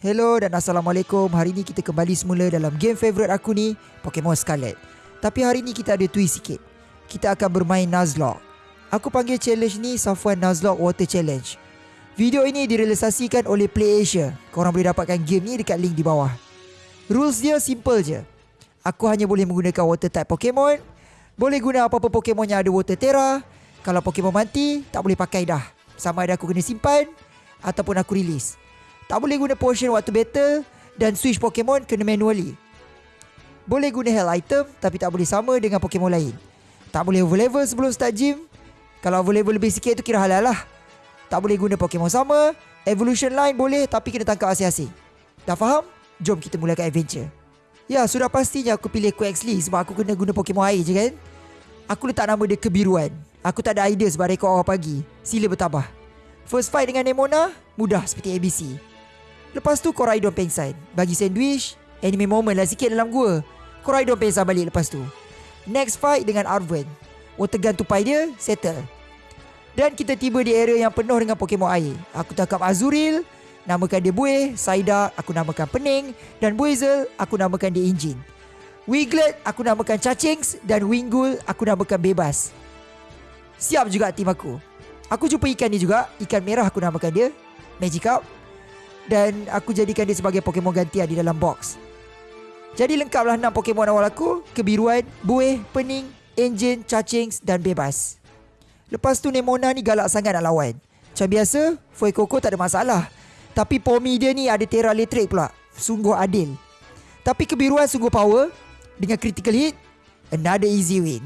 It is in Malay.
Hello dan Assalamualaikum. Hari ni kita kembali semula dalam game favourite aku ni Pokemon Scarlet. Tapi hari ni kita ada twist sikit. Kita akan bermain Nuzlocke. Aku panggil challenge ni Safwan Nuzlocke Water Challenge. Video ini direalisasikan oleh PlayAsia Korang boleh dapatkan game ni dekat link di bawah. Rules dia simple je. Aku hanya boleh menggunakan water type Pokemon. Boleh guna apa-apa Pokemon yang ada water Terra. Kalau Pokemon mati Tak boleh pakai dah. Sama ada aku kena simpan Ataupun aku release tak boleh guna potion waktu battle dan switch Pokemon kena manually. Boleh guna health item tapi tak boleh sama dengan Pokemon lain. Tak boleh overlevel sebelum start gym. Kalau overlevel lebih sikit tu kira halal lah. Tak boleh guna Pokemon sama. Evolution line boleh tapi kena tangkap asing-asing. Dah faham? Jom kita mulakan adventure. Ya, sudah pastinya aku pilih Quaxley sebab aku kena guna Pokemon air je kan. Aku letak nama dia kebiruan. Aku tak ada idea sebab rekod awal pagi. Sila bertabah. First fight dengan Nemona, mudah seperti ABC. Lepas tu Koraidon pengsan Bagi sandwich Anime moment lah sikit dalam gua. Koraidon pengsan balik lepas tu. Next fight dengan Arven Water gun tupai dia Settle. Dan kita tiba di area yang penuh dengan Pokemon air. Aku tangkap Azuril Namakan dia Buih Saida Aku namakan Pening Dan Buizel Aku namakan dia Engine Wiglet Aku namakan Cacings Dan Wingull Aku namakan Bebas. Siap juga tim aku. Aku jumpa ikan ni juga. Ikan merah aku namakan dia. Magikarp dan aku jadikan dia sebagai Pokemon gantian di dalam box. Jadi lengkaplah 6 Pokemon awal aku, kebiruan, buih, pening, engine, cacings dan bebas. Lepas tu Nemona ni galak sangat nak lawan. Macam biasa, Fuecoco tak ada masalah. Tapi Pomi dia ni ada Terra Electric pula. Sungguh adil. Tapi kebiruan sungguh power. Dengan critical hit, another easy win.